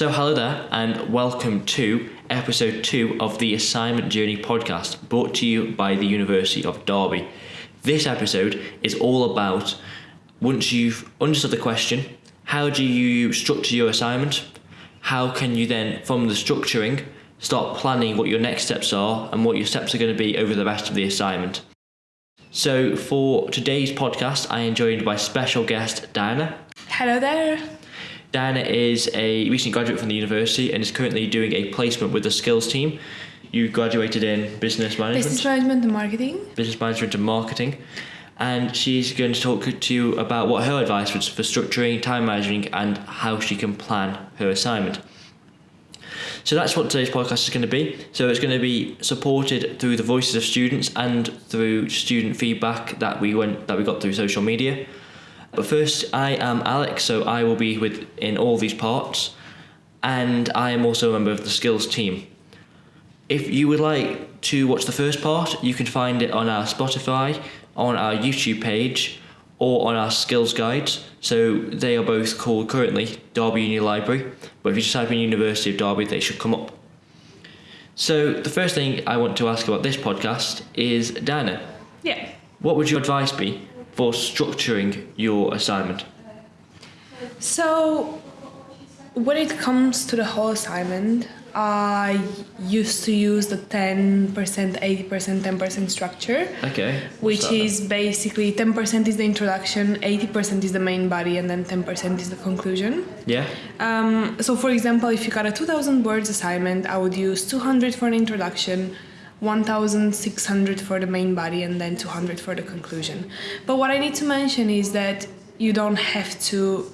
So, hello there, and welcome to episode two of the Assignment Journey podcast, brought to you by the University of Derby. This episode is all about once you've understood the question, how do you structure your assignment? How can you then, from the structuring, start planning what your next steps are and what your steps are going to be over the rest of the assignment? So, for today's podcast, I am joined by special guest Diana. Hello there. Diana is a recent graduate from the university and is currently doing a placement with the skills team. You graduated in business management, Business management and marketing. business management and marketing, and she's going to talk to you about what her advice was for structuring, time managing, and how she can plan her assignment. So that's what today's podcast is going to be. So it's going to be supported through the voices of students and through student feedback that we went that we got through social media. But first, I am Alex, so I will be with in all these parts, and I am also a member of the skills team. If you would like to watch the first part, you can find it on our Spotify, on our YouTube page, or on our skills guides. So they are both called currently Derby Uni Library, but if you just type in University of Derby, they should come up. So the first thing I want to ask about this podcast is Dana, Yeah. what would your advice be for structuring your assignment? So, when it comes to the whole assignment, I used to use the 10%, 80%, 10% structure, Okay. which is basically 10% is the introduction, 80% is the main body, and then 10% is the conclusion. Yeah. Um, so, for example, if you got a 2000 words assignment, I would use 200 for an introduction, 1600 for the main body, and then 200 for the conclusion. But what I need to mention is that you don't have to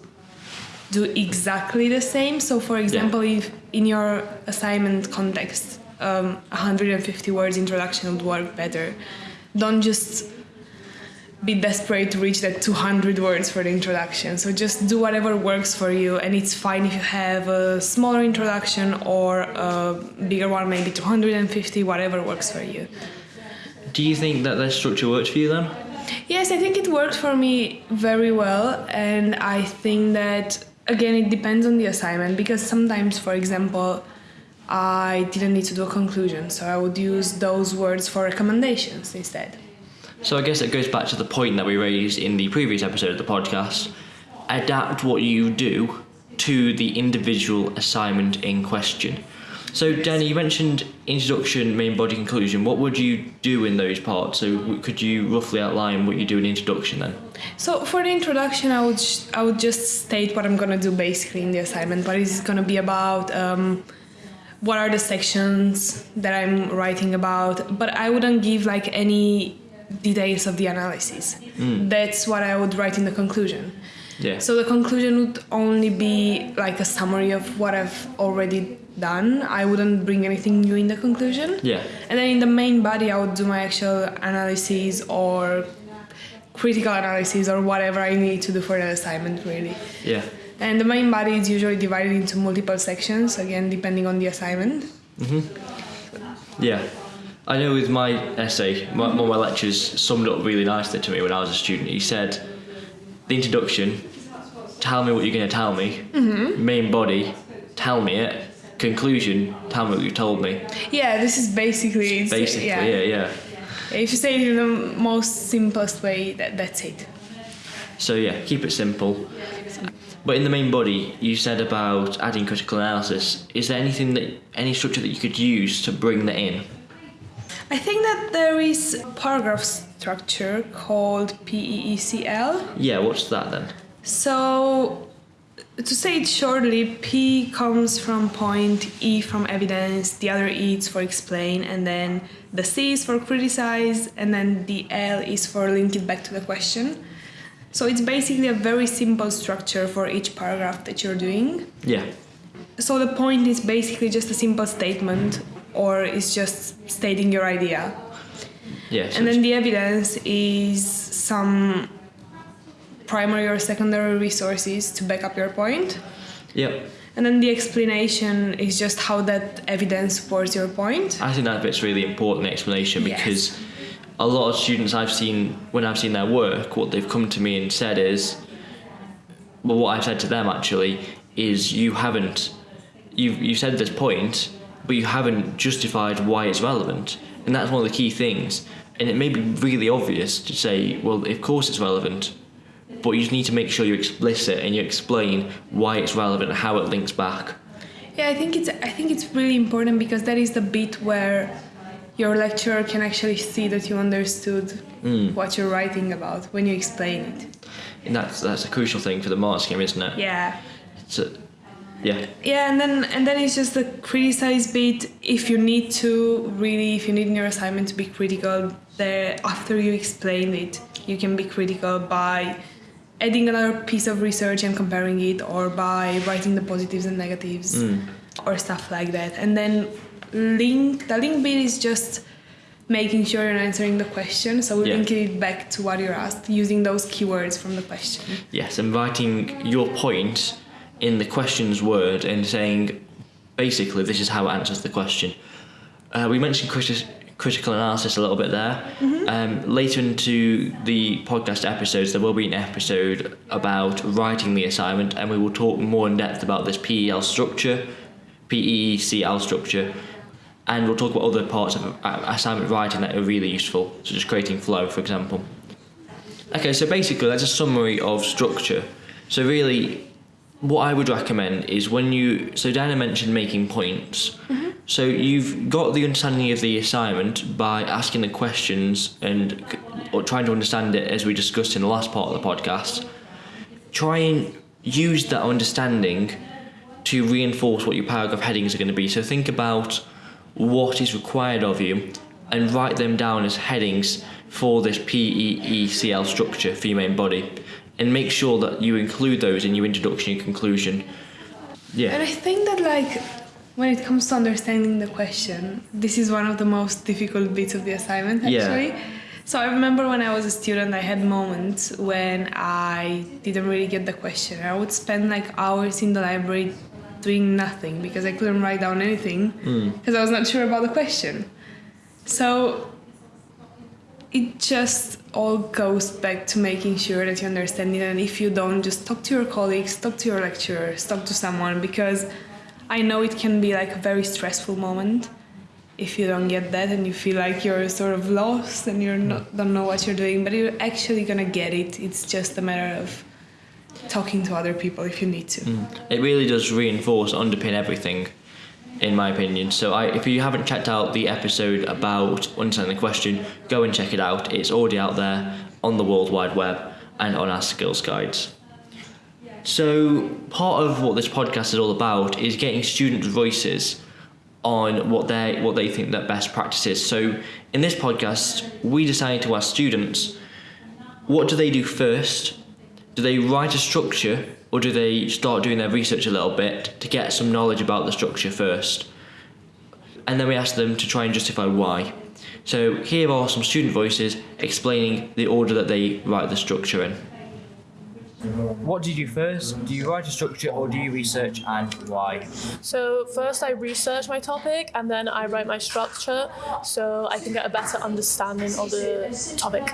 do exactly the same. So, for example, if in your assignment context, um, 150 words introduction would work better, don't just be desperate to reach that 200 words for the introduction. So just do whatever works for you, and it's fine if you have a smaller introduction or a bigger one, maybe 250, whatever works for you. Do you think that that structure works for you then? Yes, I think it worked for me very well, and I think that again it depends on the assignment because sometimes, for example, I didn't need to do a conclusion, so I would use those words for recommendations instead. So I guess it goes back to the point that we raised in the previous episode of the podcast. Adapt what you do to the individual assignment in question. So Danny, you mentioned introduction, main body, conclusion. What would you do in those parts? So could you roughly outline what you do in introduction then? So for the introduction, I would sh- I would just state what I'm gonna do basically in the assignment. What is it gonna be about? Um, what are the sections that I'm writing about? But I wouldn't give like any details of the analysis. Mm. That's what I would write in the conclusion. Yeah. So the conclusion would only be like a summary of what I've already done. I wouldn't bring anything new in the conclusion. yeah. And then in the main body, I would do my actual analysis or critical analysis or whatever I need to do for the assignment, really. Yeah. And the main body is usually divided into multiple sections, again, depending on the assignment. Mm-hmm. Yeah. I know with my essay, my, one of my lecturers summed up really nicely to me when I was a student. He said, the introduction, tell me what you're going to tell me. Mm-hmm. Main body, tell me it. Conclusion, tell me what you told me. Yeah, this is basically. Basically, yeah. yeah, yeah. If you say it in the most simplest way, that, that's it. So yeah, keep it simple. But in the main body, you said about adding critical analysis. Is there anything that any structure that you could use to bring that in? I think that there is a paragraph structure called E PEECL. Yeah, what's that then? So, to say it shortly, P comes from point, E from evidence, the other E is for explain, and then the C is for criticize, and then the L is for link it back to the question. So, it's basically a very simple structure for each paragraph that you're doing. Yeah. So, the point is basically just a simple statement, or it's just stating your idea. Yeah. so And then the evidence is some primary or secondary resources to back up your point. Yep. And then the explanation is just how that evidence supports your point. I think that bit's really important explanation Yes. because a lot of students I've seen when I've seen their work, what they've come to me and said is, well, what I've said to them actually is you haven't you've you said this point, but you haven't justified why it's relevant, and that's one of the key things. And it may be really obvious to say, well, of course it's relevant, but you just need to make sure you're explicit and you explain why it's relevant and how it links back. Yeah, I think it's I think it's really important because that is the bit where your lecturer can actually see that you understood hmm. what you're writing about when you explain it. And that's that's a crucial thing for the mark scheme, isn't it? Yeah. So, yeah. Yeah, and then and then it's just the criticize bit. If you need to really, if you need in your assignment to be critical, there after you explain it, you can be critical by adding another piece of research and comparing it, or by writing the positives and negatives, mm. or stuff like that. And then link the link bit is just making sure you're answering the question. So we Yeah. link it back to what you're asked using those keywords from the question. Yes, and writing your point in the question's word and saying, basically, this is how it answers the question. Uh, we mentioned criti- critical analysis a little bit there. Um, later into the podcast episodes, there will be an episode about writing the assignment, and we will talk more in depth about this PEL structure, PECL structure, and we'll talk about other parts of uh, assignment writing that are really useful, such as creating flow, for example. Okay, so basically that's a summary of structure. So really, what I would recommend is when you so Diana mentioned making points. Mm-hmm. So you've got the understanding of the assignment by asking the questions and or trying to understand it as we discussed in the last part of the podcast. Try and use that understanding to reinforce what your paragraph headings are going to be. So think about what is required of you and write them down as headings for this PEECL structure for your main body. And make sure that you include those in your introduction and conclusion. Yeah. And I think that like when it comes to understanding the question, this is one of the most difficult bits of the assignment actually. Yeah. So I remember when I was a student, I had moments when I didn't really get the question. I would spend like hours in the library doing nothing because I couldn't write down anything hmm. because I was not sure about the question. So it just all goes back to making sure that you understand it. And if you don't just talk to your colleagues talk to your lecturers talk to someone because i know it can be like a very stressful moment if you don't get that and you feel like you're sort of lost and you're not mm. don't know what you're doing but you're actually gonna get it. It's just a matter of talking to other people if you need to. Mm. It really does reinforce, underpin everything, in my opinion. So I, if you haven't checked out the episode about understanding the question, go and check it out. It's already out there on the World Wide Web and on our skills guides. So part of what this podcast is all about is getting students' voices on what they what they think that best practice is. So in this podcast, we decided to ask students, what do they do first? Do they write a structure or do they start doing their research a little bit to get some knowledge about the structure first? And then we ask them to try and justify why. So here are some student voices explaining the order that they write the structure in. What do you do first? Do you write a structure or do you research and why? So first I research my topic and then I write my structure so I can get a better understanding of the topic.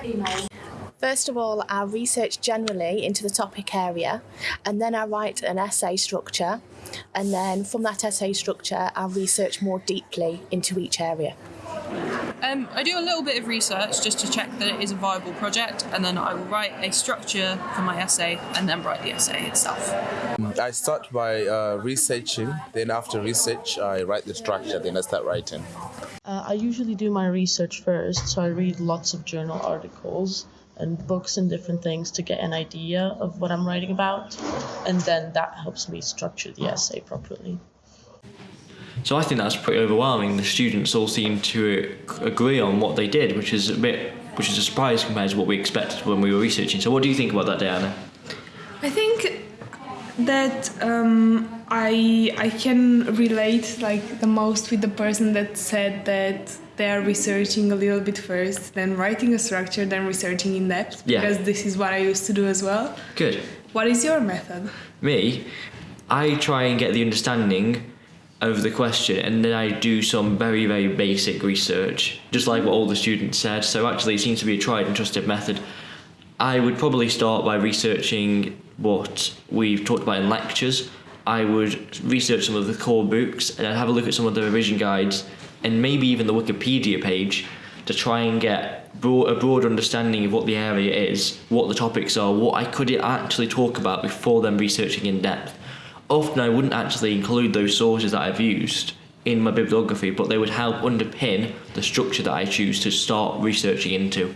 First of all, I research generally into the topic area, and then I write an essay structure, and then from that essay structure, I research more deeply into each area. Um, I do a little bit of research just to check that it is a viable project, and then I will write a structure for my essay and then write the essay itself. I start by uh, researching, then after research, I write the structure, then I start writing. Uh, I usually do my research first, so I read lots of journal articles and books and different things to get an idea of what I'm writing about, and then that helps me structure the essay properly. So I think that's pretty overwhelming. The students all seem to agree on what they did, which is a bit, which is a surprise compared to what we expected when we were researching. So what do you think about that, Diana? I think that um, I I can relate like the most with the person that said that they are researching a little bit first, then writing a structure, then researching in depth. Yeah. Because this is what I used to do as well. Good. What is your method? Me, I try and get the understanding of the question and then I do some very, very basic research, just like what all the students said. So actually, it seems to be a tried and trusted method. I would probably start by researching what we've talked about in lectures I would research some of the core books and I'd have a look at some of the revision guides and maybe even the Wikipedia page to try and get broad, a broad understanding of what the area is, what the topics are, what I could actually talk about before then researching in depth. Often I wouldn't actually include those sources that I've used in my bibliography, but they would help underpin the structure that I choose to start researching into.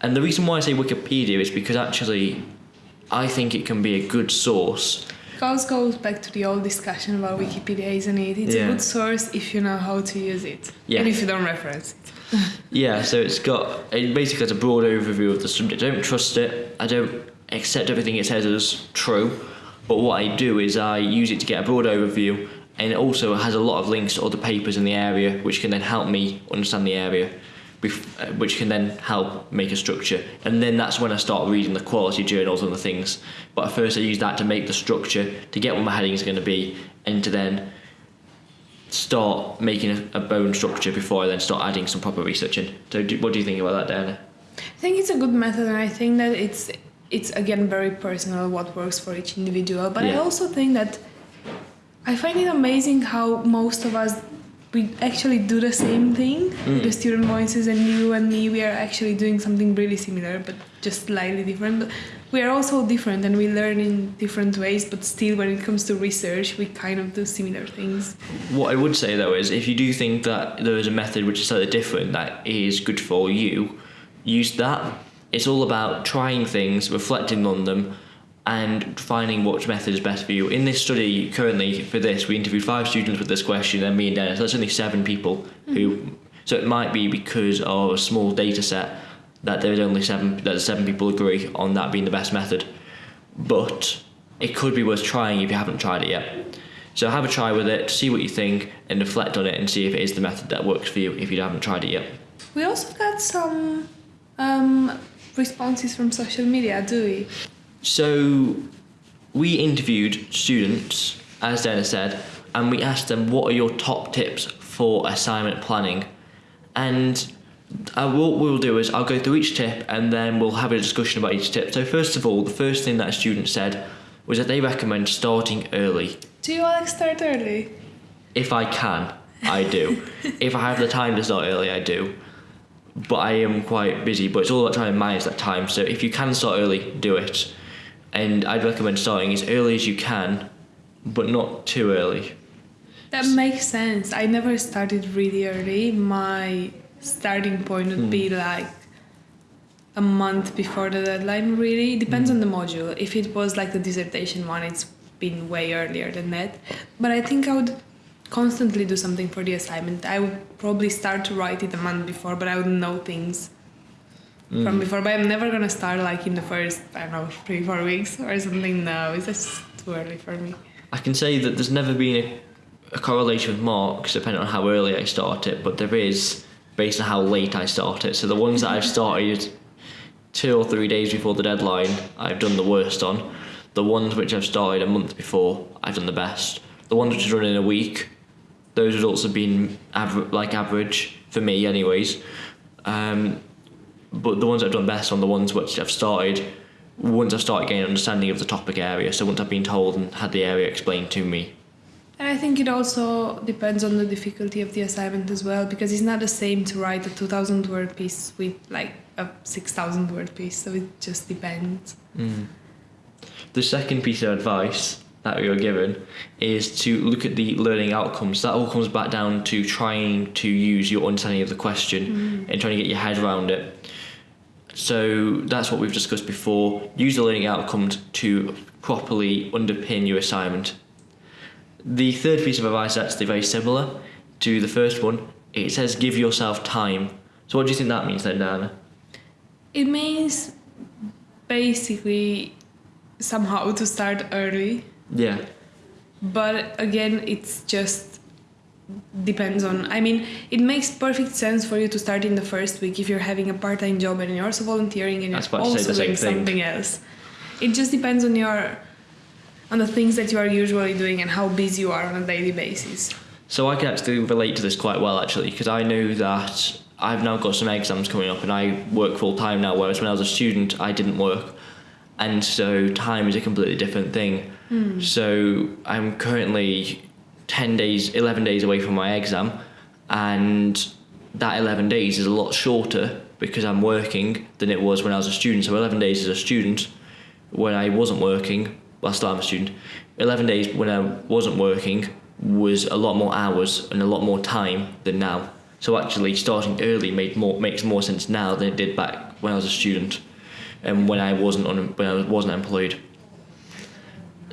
And the reason why I say Wikipedia is because actually I think it can be a good source. Also goes back to the old discussion about Wikipedia, isn't it? It's Yeah. a good source if you know how to use it. Yeah. And if you don't reference it. Yeah, so it's got it basically has a broad overview of the subject. I don't trust it. I don't accept everything it says as true. But what I do is I use it to get a broad overview, and it also has a lot of links to other papers in the area, which can then help me understand the area, Uh, which can then help make a structure. And then that's when I start reading the quality journals and the things. But first, I use that to make the structure, to get what my heading is going to be, and to then start making a, a bone structure before I then start adding some proper research in. So, do, what do you think about that, Diana? I think it's a good method, and I think that it's it's again very personal what works for each individual. But I also think that I find it amazing how most of us we actually do the same thing. Mm. The student voices and you and me, we are actually doing something really similar, but just slightly different. But we are also different, and we learn in different ways. But still, when it comes to research, we kind of do similar things. What I would say though is, if you do think that there is a method which is slightly different that is good for you, use that. It's all about trying things, reflecting on them, and finding which method is best for you. In this study, currently for this, we interviewed five students with this question, and me and Dennis. That's only seven people who. So it might be because of a small data set that there's only seven that seven people agree on that being the best method. But it could be worth trying if you haven't tried it yet. So have a try with it, see what you think, and reflect on it and see if it is the method that works for you if you haven't tried it yet. We also got some um, responses from social media, do we? So we interviewed students, as Dennis said, and we asked them what are your top tips for assignment planning. And uh, what we'll do is I'll go through each tip and then we'll have a discussion about each tip. So first of all, the first thing that a student said was that they recommend starting early. Do you Alex start early? If I can, I do. if I have the time to start early, I do. But I am quite busy, but it's all about trying to manage that time. So if you can start early, do it. And I'd recommend starting as early as you can, but not too early. That makes sense. I never started really early. My starting point would be hmm. like a month before the deadline, really. Depends on the hmm. module. If it was like the dissertation one, it's been way earlier than that. But I think I would constantly do something for the assignment. I would probably start to write it a month before, but I would know things from before. But I'm never gonna start like in the first, I don't know, three, four weeks or something. No, it's just too early for me. I can say that there's never been a, a correlation with marks depending on how early I start it, but there is based on how late I start it. So the ones that I've started two or three days before the deadline, I've done the worst on. The ones which I've started a month before, I've done the best. The ones which are done in a week, those results have been aver- like average for me, anyways. Um, but the ones I've done best on the ones which I've started once I've started getting an understanding of the topic area. So once I've been told and had the area explained to me. And I think it also depends on the difficulty of the assignment as well, because it's not the same to write a 2000 word piece with like a 6000 word piece, so it just depends. Mm. The second piece of advice that we were given is to look at the learning outcomes. That all comes back down to trying to use your understanding of the question mm. and trying to get your head around it. So that's what we've discussed before. Use the learning outcomes to properly underpin your assignment. The third piece of advice is actually very similar to the first one. It says give yourself time. So what do you think that means then, Diana? It means basically somehow to start early, Yeah. but again, it's just depends on. I mean, it makes perfect sense for you to start in the first week if you're having a part-time job and you're also volunteering and you're about to say also doing thing. something else. It just depends on your on the things that you are usually doing and how busy you are on a daily basis. So I can actually relate to this quite well actually because I know that I've now got some exams coming up and I work full time now whereas when I was a student I didn't work and so time is a completely different thing. Hmm. So I'm currently 10 days, 11 days away from my exam, and that 11 days is a lot shorter because I'm working than it was when I was a student. So 11 days as a student when I wasn't working, well, still I'm a student, 11 days when I wasn't working was a lot more hours and a lot more time than now. So actually starting early made more makes more sense now than it did back when I was a student and when I wasn't on when I wasn't employed.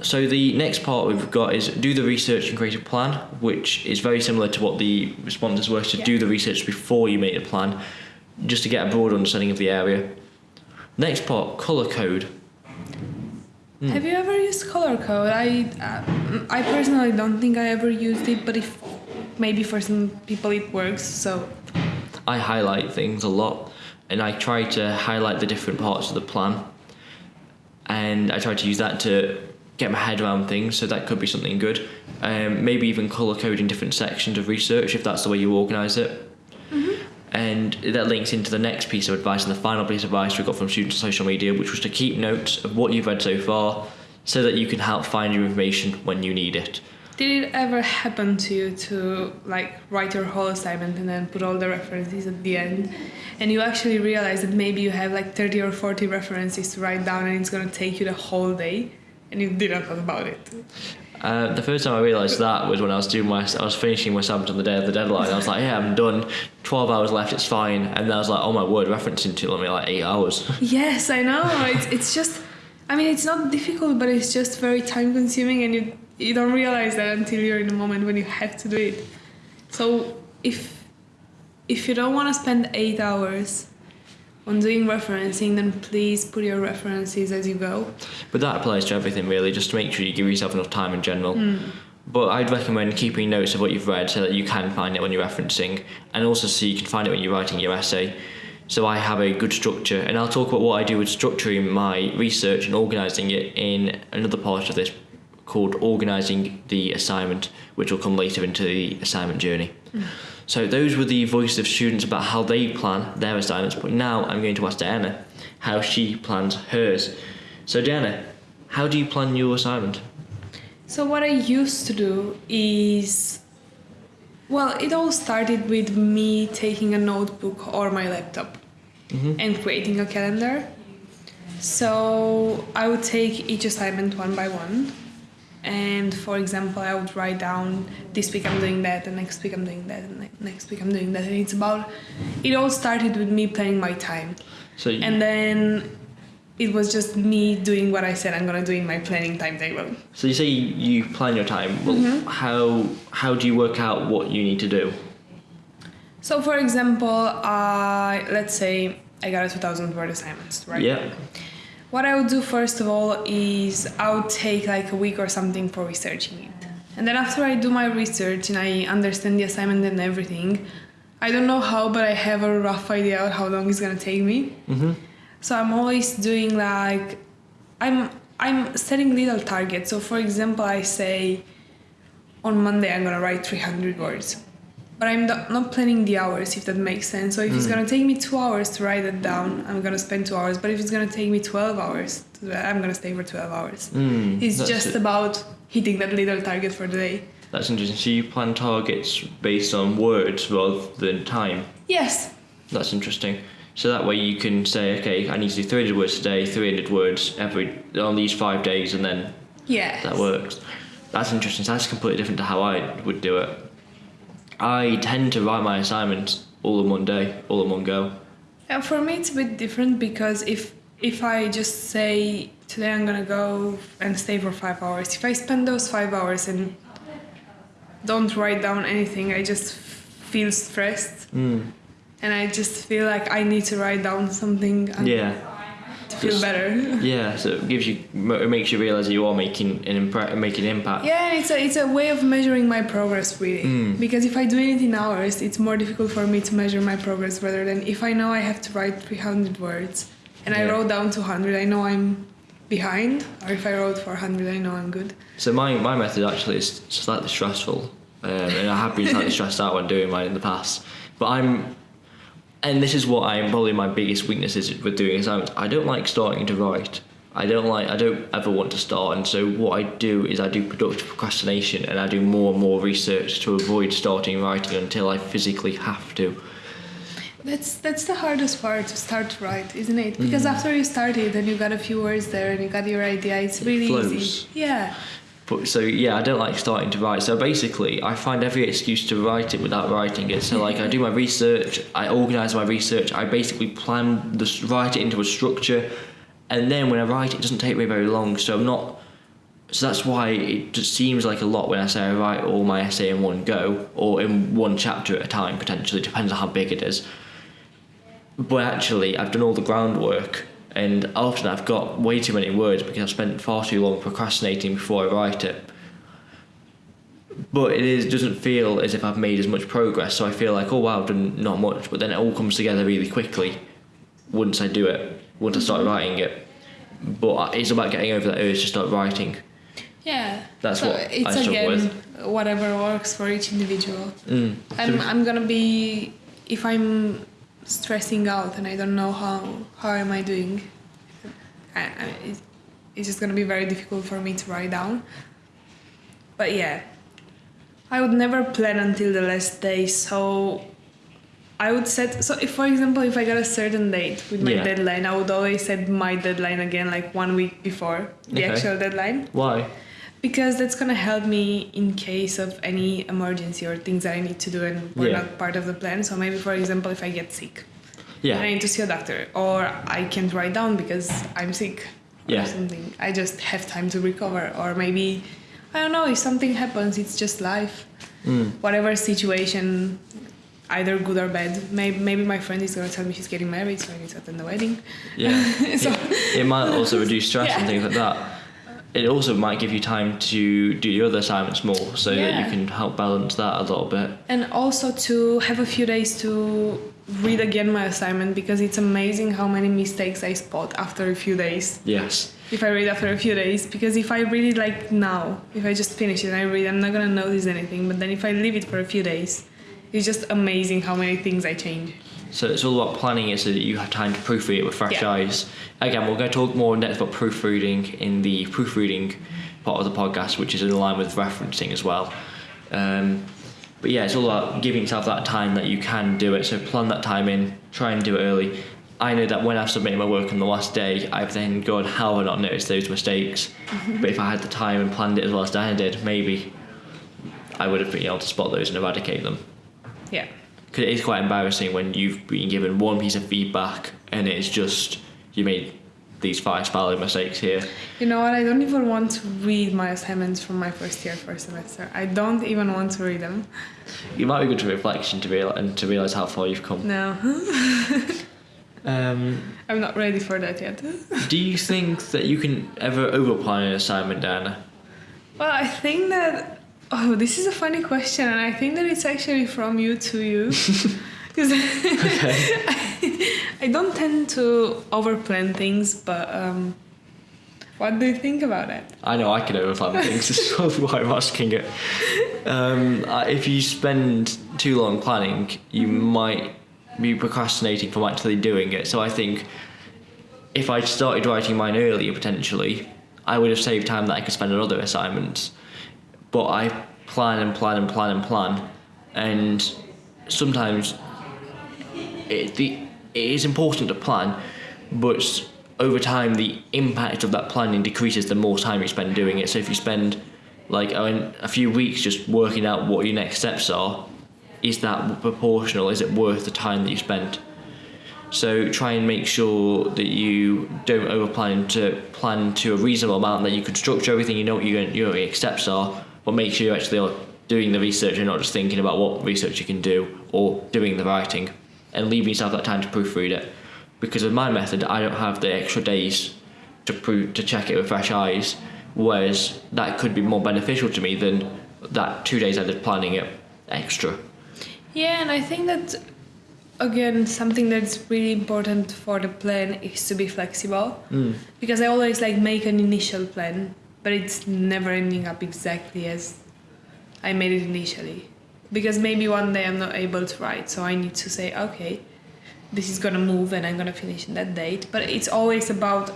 So the next part we've got is do the research and create a plan, which is very similar to what the responses were to do the research before you make a plan, just to get a broad understanding of the area. Next part, colour code. Have you ever used color code? I uh, I personally don't think I ever used it, but if maybe for some people it works. So I highlight things a lot and I try to highlight the different parts of the plan and I try to use that to get my head around things so that could be something good. Um, maybe even colour coding different sections of research if that's the way you organise it. And that links into the next piece of advice and the final piece of advice we got from students on social media which was to keep notes of what you've read so far so that you can help find your information when you need it. Did it ever happen to you to like write your whole assignment and then put all the references at the end, and you actually realize that maybe you have like 30 or 40 references to write down and it's gonna take you the whole day, and you didn't thought about it? Uh, the first time I realised that was when I was doing my, I was finishing my assignment on the day of the deadline. I was like, yeah, I'm done. Twelve hours left, it's fine. And then I was like, oh my word, referencing to me like eight hours. Yes, I know. It's it's just, I mean, it's not difficult, but it's just very time consuming, and you you don't realize that until you're in the moment when you have to do it. So if if you don't want to spend eight hours on doing referencing, then please put your references as you go. but that applies to everything really, just to make sure you give yourself enough time in general. Hmm. But I'd recommend keeping notes of what you've read so that you can find it when you're referencing, and also so you can find it when you're writing your essay. So I have a good structure, and I'll talk about what I do with structuring my research and organising it in another part of this called organising the assignment, which will come later into the assignment journey. Hmm. So those were the voices of students about how they plan their assignments. But now I'm going to ask Diana how she plans hers. So Diana, how do you plan your assignment? So what I used to do is well, it all started with me taking a notebook or my laptop mm-hmm. and creating a calendar. So I would take each assignment one by one. And for example, I would write down this week I'm doing that, and next week I'm doing that, and next week I'm doing that. And it's about, it all started with me planning my time. So you, And then it was just me doing what I said I'm gonna do in my planning timetable. so you say you, plan your time. Well, mm-hmm. how how do you work out what you need to do? So, for example, I let's say I got a 2,000 word assignment, right? Yeah. What I would do first of all is I would take like a week or something for researching it, and then after I do my research and I understand the assignment and everything, I don't know how, but I have a rough idea of how long it's gonna take me. Mm-hmm. So I'm always doing like, I'm I'm setting little targets. So for example, I say on Monday I'm gonna write 300 words. But I'm not planning the hours, if that makes sense. So if it's hmm. gonna take me two hours to write it down, I'm gonna spend two hours. But if it's gonna take me 12 hours, to do that, I'm gonna stay for 12 hours. Hmm, it's just it. about hitting that little target for the day. That's interesting. So you plan targets based on words rather than time. Yes. That's interesting. So that way you can say, okay, I need to do 300 words today, 300 words every on these five days, and then Yes. that works. That's interesting. So that's completely different to how I would do it. I tend to write my assignments all in one day, all in one go. And for me, it's a bit different because if if I just say today I'm gonna go and stay for five hours, if I spend those five hours and don't write down anything, I just feel stressed, hmm. and I just feel like I need to write down something. And Yeah, feel better. yeah. So it gives you, it makes you realize that you are making an impre- making an impact. Yeah, it's a it's a way of measuring my progress really. Because if I do it in hours, it's more difficult for me to measure my progress rather than if I know I have to write 300 words and I wrote down 200, I know I'm behind. Or if I wrote 400, I know I'm good. So my, my method actually is slightly stressful, um, and I have been slightly stressed out when doing mine in the past. But I'm, and this is what I'm probably my biggest weakness is with doing assignments. I don't like starting to write. I don't like. I don't ever want to start, and so what I do is I do productive procrastination, and I do more and more research to avoid starting writing until I physically have to. That's that's the hardest part to start to write, isn't it? Because mm. after you start it and you got a few words there and you got your idea, it's really flows. easy. Yeah. But so yeah, I don't like starting to write. So basically, I find every excuse to write it without writing it. So like, I do my research, I organize my research, I basically plan the write it into a structure, and then when I write, it doesn't take me very long. So I'm not. So that's why it just seems like a lot when I say I write all my essay in one go or in one chapter at a time. Potentially depends on how big it is. But actually, I've done all the groundwork, and often I've got way too many words because I've spent far too long procrastinating before I write it. But it is doesn't feel as if I've made as much progress. So I feel like, oh wow, I've done not much. But then it all comes together really quickly once I do it, once I start writing it. But it's about getting over that urge to start writing. Yeah. That's so what it's I struggle again with. whatever works for each individual. Mm. I'm I'm gonna be if I'm stressing out and I don't know how how am I doing. I, I, it's, just gonna be very difficult for me to write down. But yeah, I would never plan until the last day. So I would set so if for example if I got a certain date with my Yeah. deadline, I would always set my deadline again like one week before the Okay. actual deadline Why? Because that's gonna help me in case of any emergency or things that I need to do and were Yeah. not part of the plan. So maybe for example if I get sick Yeah. and I need to see a doctor or I can't write down because I'm sick Yeah. or something. I just have time to recover or maybe I don't know if something happens it's just life. Mm. Whatever situation either good or bad. Maybe, maybe my friend is gonna tell me she's getting married so I need to attend the wedding. Yeah. so it, it might also reduce stress and things like that. It also might give you time to do your other assignments more, so that you can help balance that a little bit. And also to have a few days to read again my assignment because it's amazing how many mistakes I spot after a few days. Yes. If I read after a few days, because if I read it like now, if I just finish it and I read, I'm not gonna notice anything. But then if I leave it for a few days, it's just amazing how many things I change. So it's all about planning it so that you have time to proofread it with fresh Yeah. eyes. Again, we're going to talk more in depth about proofreading in the proofreading part of the podcast, which is in line with referencing as well. Um, but yeah, it's all about giving yourself that time that you can do it. So plan that time in, try and do it early. I know that when I've submitted my work on the last day, I've then gone, how have I not noticed those mistakes? but if I had the time and planned it as well as Diana did, maybe I would have been able to spot those and eradicate them Yeah. Because it is quite embarrassing when you've been given one piece of feedback and it's just you made these five spelling mistakes here. You know what? I don't even want to read my assignments from my first year, first semester. I don't even want to read them. It might be good to reflection to realize and to realize how far you've come. No, Um, I'm not ready for that yet. do you think that you can ever overplan an assignment, Diana? Well, I think that oh, this is a funny question, and I think that it's actually from you to you, because I, I don't tend to overplan things. But um, what do you think about it? I know I can overplan things. That's why I'm asking it. Um, uh, if you spend too long planning, you might be procrastinating from actually doing it. So I think if I started writing mine earlier, potentially, I would have saved time that I could spend on other assignments. But I plan and plan and plan and plan, and sometimes it, the, it is important to plan, but over time the impact of that planning decreases the more time you spend doing it. So if you spend like a few weeks just working out what your next steps are, is that proportional? Is it worth the time that you spent? So try and make sure that you don't overplan to plan to a reasonable amount that you can structure everything. You know what your your next steps are, but make sure you actually are doing the research and not just thinking about what research you can do or doing the writing, and leaving yourself that time to proofread it. Because with my method, I don't have the extra days to prove to check it with fresh eyes, whereas that could be more beneficial to me than that two days I did planning it extra. Yeah, and I think that again something that's really important for the plan is to be flexible Mm. because I always like make an initial plan, but it's never ending up exactly as I made it initially. Because maybe one day I'm not able to write, so I need to say, okay, this is gonna move and I'm gonna finish in that date. But it's always about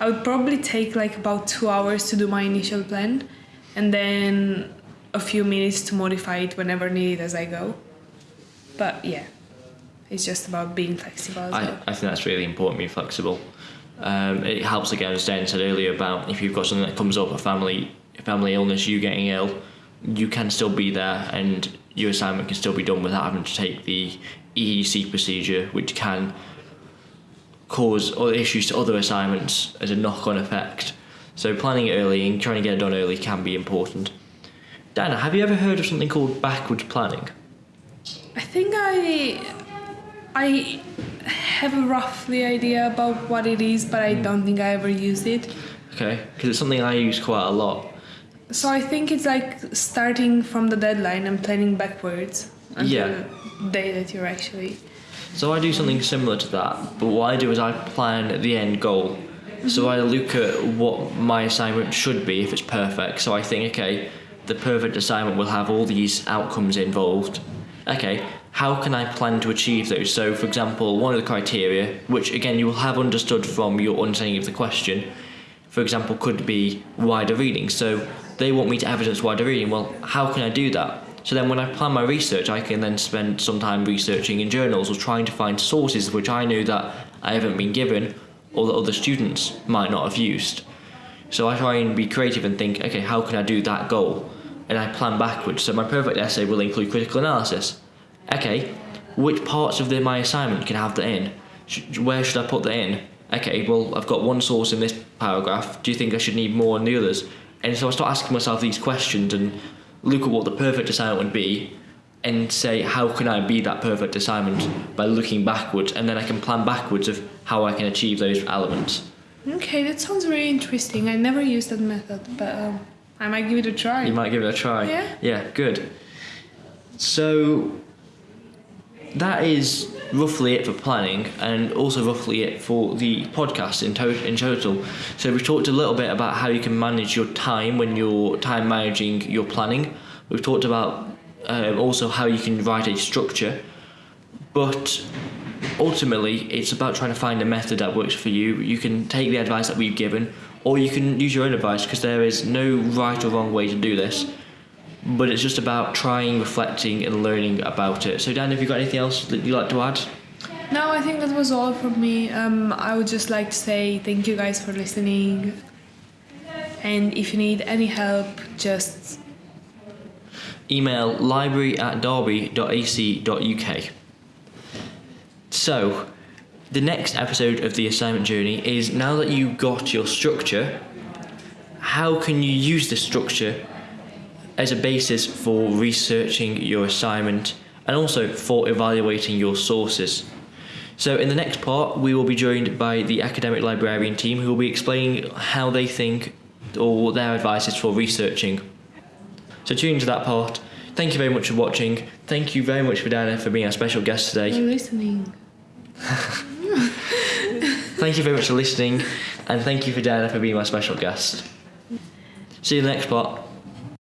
I would probably take like about two hours to do my initial plan, and then a few minutes to modify it whenever needed as I go. But yeah, it's just about being flexible as I, well. I think that's really important, being flexible. Um, it helps again, as Dan said earlier, about if you've got something that comes up, a family family illness, you getting ill, you can still be there and your assignment can still be done without having to take the EEC procedure, which can cause other issues to other assignments as a knock-on effect. So planning early and trying to get it done early can be important. Dana, have you ever heard of something called backwards planning? I think I I have a roughly idea about what it is, but I hmm. don't think I ever used it. Okay, because it's something I use quite a lot. So I think it's like starting from the deadline and planning backwards until Yeah. the day that you're actually. So I do something similar to that, but what I do is I plan the end goal. So mm-hmm. I look at what my assignment should be if it's perfect. So I think, okay, the perfect assignment will have all these outcomes involved. Okay, how can I plan to achieve those? So, for example, one of the criteria, which again you will have understood from your understanding of the question, for example, could be wider reading. So they want me to evidence wider reading. Well, how can I do that? So then when I plan my research, I can then spend some time researching in journals or trying to find sources which I know that I haven't been given or that other students might not have used. So I try and be creative and think, okay, how can I do that goal? And I plan backwards. So my perfect essay will include critical analysis. Okay, which parts of the, my assignment can have that in? Sh- where should I put that in? Okay, well, I've got one source in this paragraph. Do you think I should need more in the others? And so I start asking myself these questions and look at what the perfect assignment would be and say, how can I be that perfect assignment by looking backwards? And then I can plan backwards of how I can achieve those elements. Okay, that sounds very interesting. I never used that method, but um, I might give it a try. You might give it a try. Yeah. Yeah, good. So that is roughly it for planning and also roughly it for the podcast in, to- in total. So we've talked a little bit about how you can manage your time when you're time managing your planning. We've talked about um, also how you can write a structure, but ultimately it's about trying to find a method that works for you. You can take the advice that we've given, or you can use your own advice because there is no right or wrong way to do this. But it's just about trying, reflecting, and learning about it. So, Dan, have you got anything else that you'd like to add? No, I think that was all from me. Um, I would just like to say thank you guys for listening. And if you need any help, just Email library at derby.ac.uk. So, the next episode of the assignment journey is now that you got your structure, how can you use this structure as a basis for researching your assignment and also for evaluating your sources? So, in the next part, we will be joined by the academic librarian team who will be explaining how they think or what their advice is for researching. So, tune into that part. Thank you very much for watching. Thank you very much for Diana for being our special guest today. Thank you for listening. Thank you very much for listening, and thank you for Diana for being my special guest. See you in the next part.